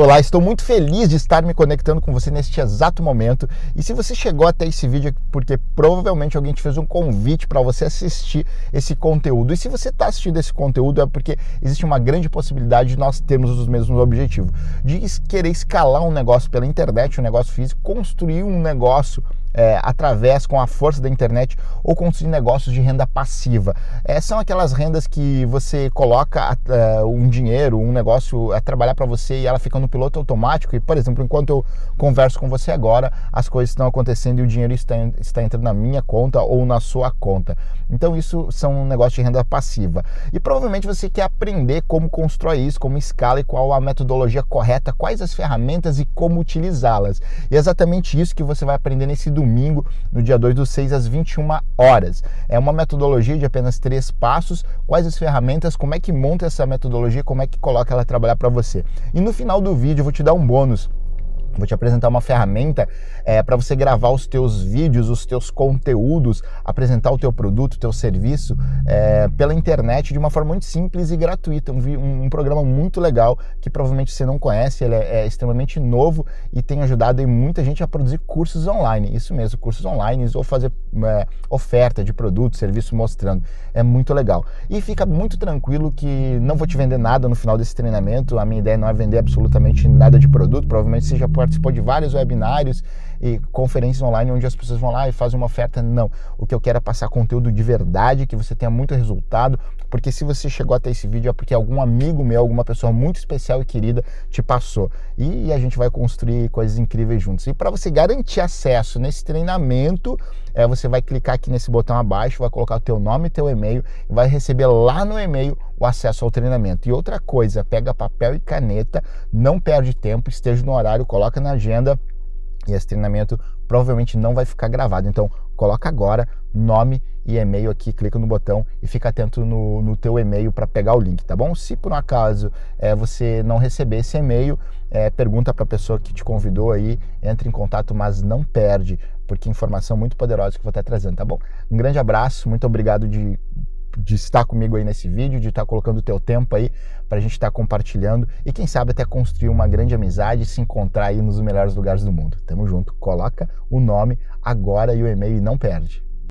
Olá, estou muito feliz de estar me conectando com você neste exato momento. E se você chegou até esse vídeo é porque provavelmente alguém te fez um convite para você assistir esse conteúdo. E se você está assistindo esse conteúdo é porque existe uma grande possibilidade de nós termos os mesmos objetivos, de querer escalar um negócio pela internet, um negócio físico, construir um negócio é, através, com a força da internet, ou construir negócios de renda passiva. É, são aquelas rendas que você coloca é, um dinheiro, um negócio a trabalhar para você e ela fica no piloto automático. E, por exemplo, enquanto eu converso com você agora, as coisas estão acontecendo e o dinheiro está, está entrando na minha conta ou na sua conta. Então, isso são um negócio de renda passiva. E provavelmente você quer aprender como constrói isso, como escala e qual a metodologia correta, quais as ferramentas e como utilizá-las. E é exatamente isso que você vai aprender nesse domingo, no dia 2 do 6 às 21 horas. É uma metodologia de apenas três passos, quais as ferramentas, como é que monta essa metodologia, como é que coloca ela a trabalhar para você. E no final do vídeo eu vou te dar um bônus Vou te apresentar uma ferramenta é, para você gravar os teus vídeos, os teus conteúdos, apresentar o teu produto, o teu serviço é, pela internet de uma forma muito simples e gratuita. Um, um, programa muito legal que provavelmente você não conhece, ele é, é extremamente novo e tem ajudado muita gente a produzir cursos online. Isso mesmo, cursos online ou fazer é, oferta de produto, serviço mostrando. É muito legal. E fica muito tranquilo que não vou te vender nada no final desse treinamento. A minha ideia não é vender absolutamente nada de produto, provavelmente já pode participou de vários webinários e conferências online onde as pessoas vão lá e fazem uma oferta. Não. O que eu quero é passar conteúdo de verdade, que você tenha muito resultado, porque se você chegou até esse vídeo é porque algum amigo meu, alguma pessoa muito especial e querida te passou. E a gente vai construir coisas incríveis juntos. E para você garantir acesso nesse treinamento, é, você vai clicar aqui nesse botão abaixo, vai colocar o teu nome e teu e-mail e vai receber lá no e-mail o acesso ao treinamento. E outra coisa, pega papel e caneta, não perde tempo, esteja no horário, coloca na agenda e esse treinamento provavelmente não vai ficar gravado. Então, coloca agora nome e e-mail aqui, clica no botão e fica atento no, no teu e-mail para pegar o link, tá bom? Se por um acaso é, você não receber esse e-mail, é, pergunta para a pessoa que te convidou aí, entre em contato, mas não perde, porque informação muito poderosa que eu vou estar trazendo, tá bom? Um grande abraço, muito obrigado de de estar comigo aí nesse vídeo, de estar colocando o teu tempo aí para a gente estar compartilhando e quem sabe até construir uma grande amizade e se encontrar aí nos melhores lugares do mundo. Tamo junto. Coloca o nome agora e o e-mail e não perde.